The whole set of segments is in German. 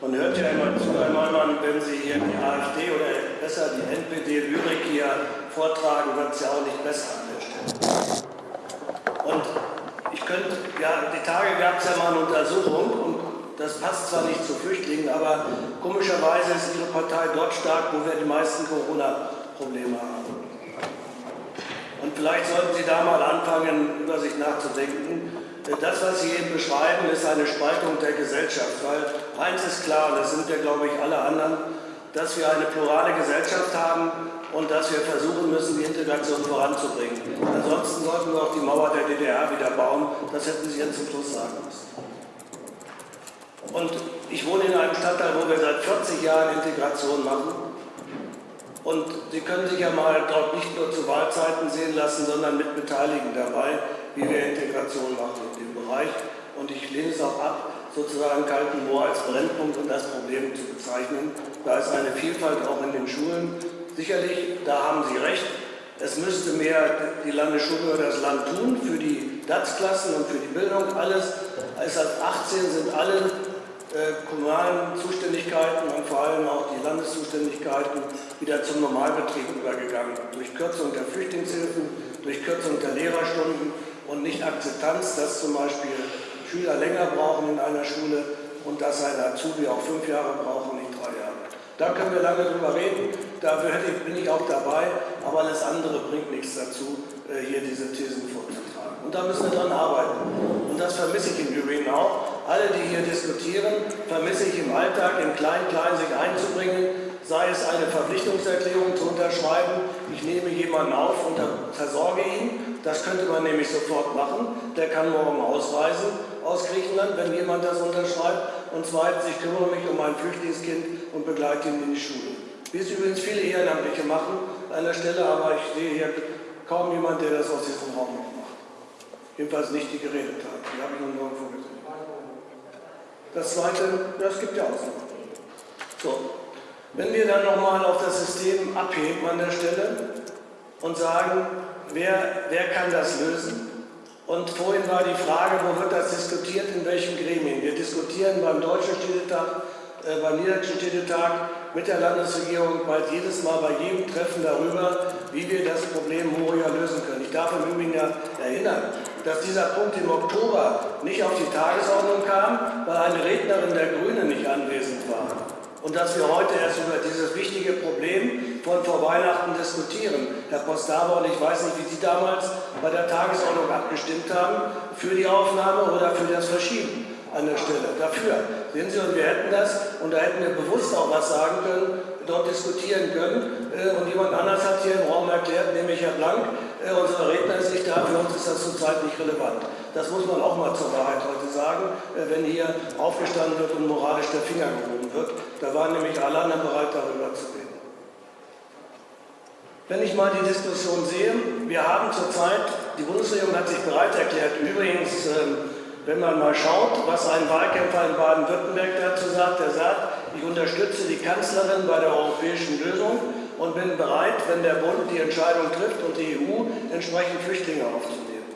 man hört ja immer zu, wenn Sie hier die AfD oder besser die NPD-Lyrik hier vortragen, wird es ja auch nicht besser an der Stelle. Und ich könnte, ja, die Tage gab es ja mal eine Untersuchung und das passt zwar nicht zu Flüchtlingen, aber komischerweise ist Ihre Partei dort stark, wo wir die meisten Corona-Probleme haben. Und vielleicht sollten Sie da mal anfangen, über sich nachzudenken. Das, was Sie eben beschreiben, ist eine Spaltung der Gesellschaft. Weil eins ist klar, das sind ja, glaube ich, alle anderen, dass wir eine plurale Gesellschaft haben und dass wir versuchen müssen, die Integration voranzubringen. Ansonsten sollten wir auch die Mauer der DDR wieder bauen. Das hätten Sie jetzt zum Schluss sagen müssen. Und ich wohne in einem Stadtteil, wo wir seit 40 Jahren Integration machen. Und Sie können sich ja mal dort nicht nur zu Wahlzeiten sehen lassen, sondern mit Beteiligen dabei, wie wir Integration machen in dem Bereich. Und ich lehne es auch ab, sozusagen Kaltenmoor als Brennpunkt und das Problem zu bezeichnen. Da ist eine Vielfalt auch in den Schulen. Sicherlich, da haben Sie recht, es müsste mehr die Landesschule oder das Land tun für die DATS-Klassen und für die Bildung. Alles, als ab 18 sind alle kommunalen Zuständigkeiten und vor allem auch die Landeszuständigkeiten wieder zum Normalbetrieb übergegangen. Durch Kürzung der Flüchtlingshilfen, durch Kürzung der Lehrerstunden und nicht Akzeptanz, dass zum Beispiel Schüler länger brauchen in einer Schule und dass ein Azubi auch fünf Jahre braucht und nicht drei Jahre. Da können wir lange drüber reden, dafür bin ich auch dabei, aber alles andere bringt nichts dazu, äh, hier diese Thesen vorzutragen. Und da müssen wir dran arbeiten. Und das vermisse ich im Übrigen auch alle, die hier diskutieren, vermisse ich im Alltag, im Klein-Klein sich einzubringen, sei es eine Verpflichtungserklärung zu unterschreiben, ich nehme jemanden auf und versorge ihn, das könnte man nämlich sofort machen, der kann morgen ausreisen aus Griechenland, wenn jemand das unterschreibt, und zweitens, ich kümmere mich um ein Flüchtlingskind und begleite ihn in die Schule. Wie es übrigens viele Ehrenamtliche machen an der Stelle, aber ich sehe hier kaum jemand, der das aus diesem Raum macht. Jedenfalls nicht die geredet hat. Die habe ich noch nirgendwo gesehen. Das Zweite, das gibt ja Ausnahmen. So, wenn wir dann nochmal auf das System abheben an der Stelle und sagen, wer, wer kann das lösen? Und vorhin war die Frage, wo wird das diskutiert, in welchen Gremien? Wir diskutieren beim Deutschen Städtetag, äh, beim Niederländischen Städtetag mit der Landesregierung bald jedes Mal bei jedem Treffen darüber, wie wir das Problem Moria lösen können. Ich darf im Übrigen ja erinnern, dass dieser Punkt im Oktober nicht auf die Tagesordnung kam, weil eine Rednerin der Grünen nicht anwesend war. Und dass wir heute erst über dieses wichtige Problem von vor Weihnachten diskutieren. Herr Postabo, und ich weiß nicht, wie Sie damals bei der Tagesordnung abgestimmt haben, für die Aufnahme oder für das Verschieben an der Stelle. Dafür. Sehen Sie, und wir hätten das, und da hätten wir bewusst auch was sagen können, dort diskutieren können. Äh, und jemand anders hat hier im Raum erklärt, nämlich Herr Blank, äh, unser Redner ist nicht da, für uns ist das zurzeit nicht relevant. Das muss man auch mal zur Wahrheit heute sagen, äh, wenn hier aufgestanden wird und moralisch der Finger gehoben wird. Da waren nämlich alle anderen bereit, darüber zu reden. Wenn ich mal die Diskussion sehe, wir haben zurzeit, die Bundesregierung hat sich bereit erklärt, übrigens, ähm, wenn man mal schaut, was ein Wahlkämpfer in Baden-Württemberg dazu sagt, er sagt, ich unterstütze die Kanzlerin bei der europäischen Lösung und bin bereit, wenn der Bund die Entscheidung trifft und die EU entsprechend Flüchtlinge aufzunehmen.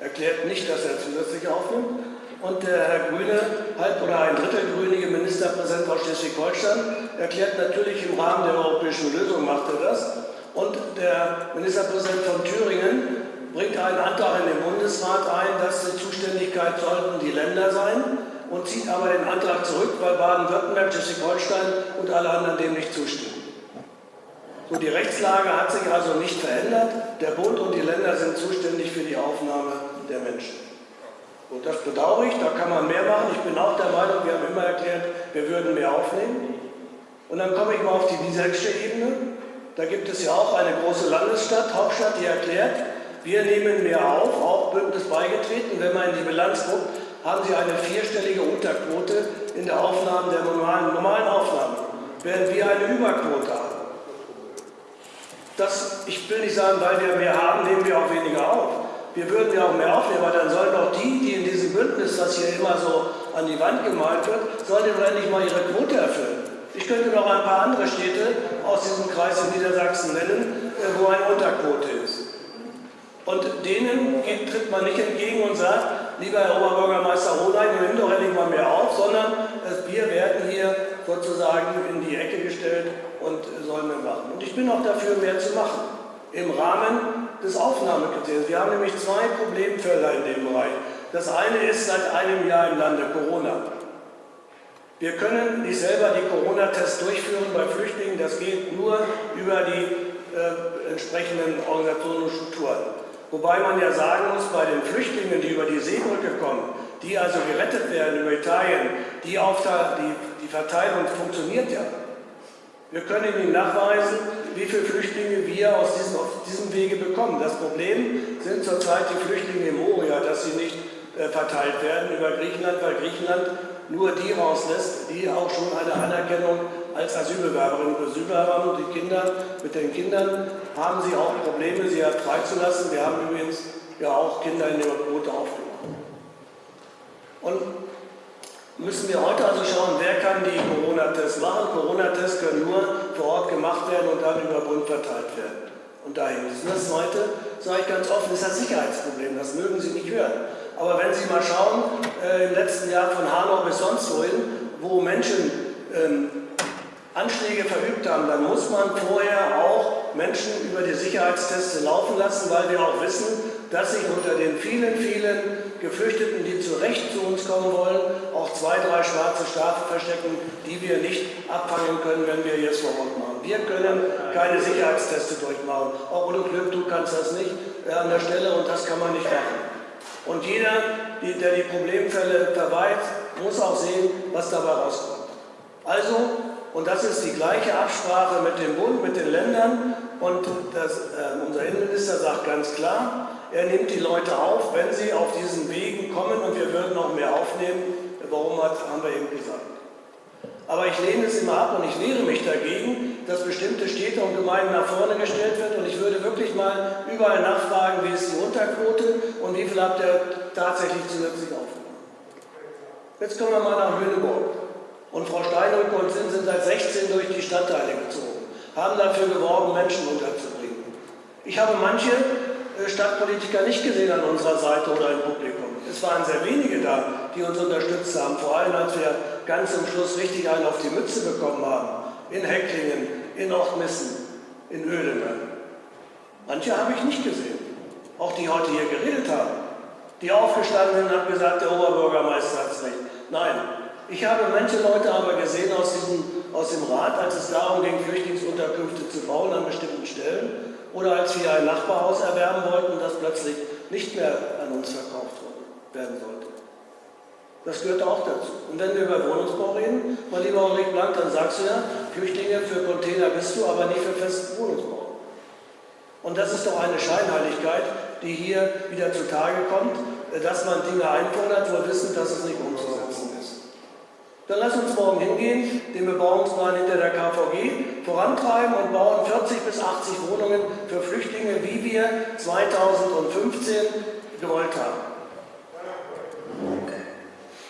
Erklärt nicht, dass er zusätzlich aufnimmt. Und der Herr Grüne, halb oder ein Drittel grünige Ministerpräsident aus Schleswig-Holstein, erklärt natürlich im Rahmen der europäischen Lösung, macht er das. Und der Ministerpräsident von Thüringen bringt einen Antrag in den Bundesrat ein, dass Zuständigkeit sollten die Länder sein und zieht aber den Antrag zurück, weil Baden-Württemberg, Schleswig-Holstein und alle anderen dem nicht zustimmen. So, die Rechtslage hat sich also nicht verändert. Der Bund und die Länder sind zuständig für die Aufnahme der Menschen. Und das bedauere ich, da kann man mehr machen. Ich bin auch der Meinung, wir haben immer erklärt, wir würden mehr aufnehmen. Und dann komme ich mal auf die Wieselksche Ebene. Da gibt es ja auch eine große Landesstadt, Hauptstadt, die erklärt, wir nehmen mehr auf, auch Bündnis beigetreten. Wenn man in die Bilanz guckt, haben sie eine vierstellige Unterquote in der Aufnahme der normalen, normalen Aufnahmen, während wir eine Überquote haben. Das, ich will nicht sagen, weil wir mehr haben, nehmen wir auch weniger auf. Wir würden ja auch mehr aufnehmen, aber dann sollen doch die, die in diesem Bündnis, was hier immer so an die Wand gemalt wird, sollen doch endlich mal ihre Quote erfüllen. Ich könnte noch ein paar andere Städte aus diesem Kreis in Niedersachsen nennen, äh, wo eine Unterquote ist. Und denen tritt man nicht entgegen und sagt, lieber Herr Oberbürgermeister Hohlein, nimm doch endlich mal mehr auf, sondern wir werden hier sozusagen in die Ecke gestellt und sollen mehr machen. Und ich bin auch dafür, mehr zu machen im Rahmen des Aufnahmekriteriums. Wir haben nämlich zwei Problemfelder in dem Bereich. Das eine ist seit einem Jahr im Lande Corona. Wir können nicht selber die Corona-Tests durchführen bei Flüchtlingen. Das geht nur über die äh, entsprechenden Organisationen und Strukturen. Wobei man ja sagen muss, bei den Flüchtlingen, die über die Seebrücke kommen, die also gerettet werden über Italien, die, Aufteil, die, die Verteilung funktioniert ja. Wir können Ihnen nachweisen, wie viele Flüchtlinge wir aus diesem, auf diesem Wege bekommen. Das Problem sind zurzeit die Flüchtlinge im Moria, dass sie nicht äh, verteilt werden über Griechenland, weil Griechenland nur die rauslässt, die auch schon eine Anerkennung als Asylbewerberinnen und Asylbewerber. Und die Kinder, mit den Kindern haben sie auch Probleme, sie freizulassen. Wir haben übrigens ja auch Kinder in der Quote aufgenommen. Und müssen wir heute also schauen, wer kann die Corona-Tests machen. Corona-Tests können nur vor Ort gemacht werden und dann über Bund verteilt werden. Und dahin ist. Das Zweite, sage ich ganz offen, ist das Sicherheitsproblem. Das mögen Sie nicht hören. Aber wenn Sie mal schauen, äh, im letzten Jahr von Hanau bis sonst wohin, wo Menschen ähm, Anschläge verübt haben, dann muss man vorher auch Menschen über die Sicherheitstests laufen lassen, weil wir auch wissen, dass sich unter den vielen, vielen Geflüchteten, die zu Recht zu uns kommen wollen, auch zwei, drei schwarze Schafe verstecken, die wir nicht abfangen können, wenn wir jetzt vor Ort machen. Wir können keine Sicherheitsteste durchmachen. Auch Udo Glück, du kannst das nicht äh, an der Stelle und das kann man nicht machen. Und jeder, der die Problemfälle verweist, muss auch sehen, was dabei rauskommt. Also, und das ist die gleiche Absprache mit dem Bund, mit den Ländern, und das, äh, unser Innenminister sagt ganz klar, er nimmt die Leute auf, wenn sie auf diesen Wegen kommen, und wir würden noch mehr aufnehmen. Warum hat, haben wir eben gesagt. Aber ich lehne es immer ab und ich wehre mich dagegen, dass bestimmte Städte und Gemeinden nach vorne gestellt werden. Und ich würde wirklich mal überall nachfragen, wie ist die Unterquote und wie viel habt ihr tatsächlich zusätzlich aufgenommen. Jetzt kommen wir mal nach Lüneburg. Und Frau Steinrück und Sinn sind seit 16 durch die Stadtteile gezogen, haben dafür geworben, Menschen unterzubringen. Ich habe manche äh, Stadtpolitiker nicht gesehen an unserer Seite oder im Publikum. Es waren sehr wenige da, die uns unterstützt haben, vor allem als wir ganz zum Schluss richtig einen auf die Mütze bekommen haben. In Hecklingen, in Ochtmissen, in Öhlenberg. Manche habe ich nicht gesehen. Auch die heute hier geredet haben. Die aufgestanden sind und haben gesagt, der Oberbürgermeister hat es recht. Nein, ich habe manche Leute aber gesehen aus, diesem, aus dem Rat, als es darum ging, Flüchtlingsunterkünfte zu bauen an bestimmten Stellen oder als wir ein Nachbarhaus erwerben wollten und das plötzlich nicht mehr an uns verkauft werden sollte. Das gehört auch dazu. Und wenn wir über Wohnungsbau reden, mein lieber Ulrich Blank, dann sagst du ja, Flüchtlinge für Container bist du, aber nicht für festen Wohnungsbau. Und das ist doch eine Scheinheiligkeit, die hier wieder zutage kommt, dass man Dinge einfordert, wo wir wissen, dass es nicht umzusetzen. Dann lass uns morgen hingehen, den Bebauungsplan hinter der KVG vorantreiben und bauen 40 bis 80 Wohnungen für Flüchtlinge, wie wir 2015 gewollt haben.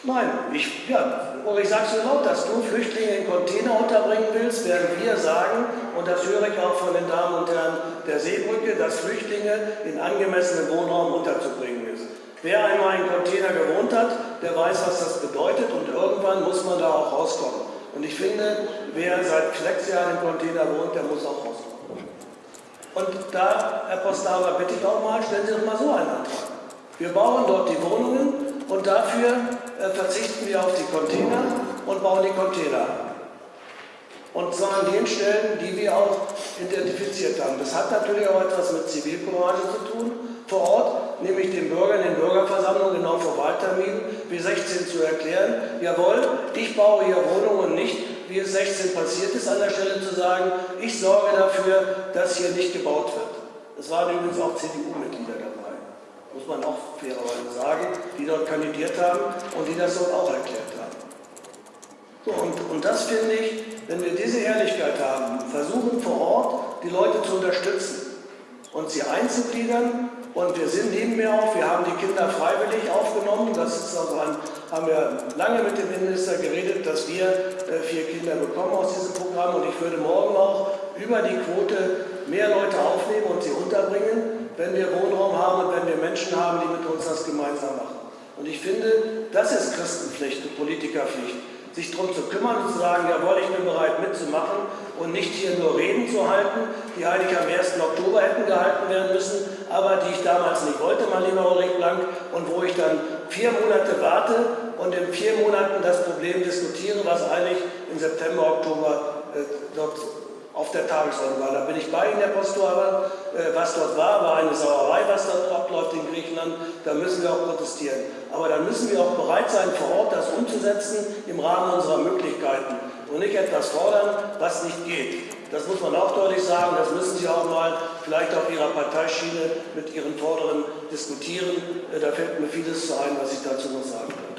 Nein, ich, ja, und ich sage es so laut, dass du Flüchtlinge in Container unterbringen willst, werden wir sagen, und das höre ich auch von den Damen und Herren der Seebrücke, dass Flüchtlinge in angemessenen Wohnraum unterzubringen ist. Wer einmal in Container gewohnt hat, der weiß, was das bedeutet und irgendwann muss man da auch rauskommen. Und ich finde, wer seit sechs Jahren im Container wohnt, der muss auch rauskommen. Und da, Herr Postava, bitte ich auch mal, stellen Sie doch mal so einen Antrag. Wir bauen dort die Wohnungen und dafür äh, verzichten wir auf die Container und bauen die Container Und zwar an den Stellen, die wir auch identifiziert haben. Das hat natürlich auch etwas mit Zivilcourage zu tun, vor Ort, nämlich den Bürgern in Bürgerversammlungen, genau vor Wahlterminen, wie 16 zu erklären, jawohl, ich baue hier Wohnungen nicht, wie es 16 passiert ist, an der Stelle zu sagen, ich sorge dafür, dass hier nicht gebaut wird. Es waren übrigens auch CDU-Mitglieder dabei muss man auch fairerweise sagen, die dort kandidiert haben und die das dort auch erklärt haben. So, und, und das finde ich, wenn wir diese Ehrlichkeit haben, versuchen vor Ort die Leute zu unterstützen und sie einzugliedern. Und wir sind neben mir auch, wir haben die Kinder freiwillig aufgenommen. Das ist also ein, haben wir lange mit dem Innenminister geredet, dass wir äh, vier Kinder bekommen aus diesem Programm. Und ich würde morgen auch über die Quote mehr Leute aufnehmen und sie unterbringen wenn wir Wohnraum haben und wenn wir Menschen haben, die mit uns das gemeinsam machen. Und ich finde, das ist Christenpflicht und Politikerpflicht sich darum zu kümmern und zu sagen, jawohl, ich bin bereit mitzumachen und nicht hier nur Reden zu halten, die eigentlich am 1. Oktober hätten gehalten werden müssen, aber die ich damals nicht wollte, mein lieber Ulrich Blank, und wo ich dann vier Monate warte und in vier Monaten das Problem diskutiere, was eigentlich im September, Oktober äh, dort auf der Tagesordnung war. Da bin ich bei Ihnen, Herr Postore, äh, was dort war, war eine Sauerei, was dort abläuft in Griechenland. Da müssen wir auch protestieren. Aber dann müssen wir auch bereit sein, vor Ort das umzusetzen im Rahmen unserer Möglichkeiten und nicht etwas fordern, was nicht geht. Das muss man auch deutlich sagen. Das müssen Sie auch mal vielleicht auf Ihrer Parteischiene mit Ihren Vorderen diskutieren. Äh, da fällt mir vieles zu ein, was ich dazu noch sagen kann.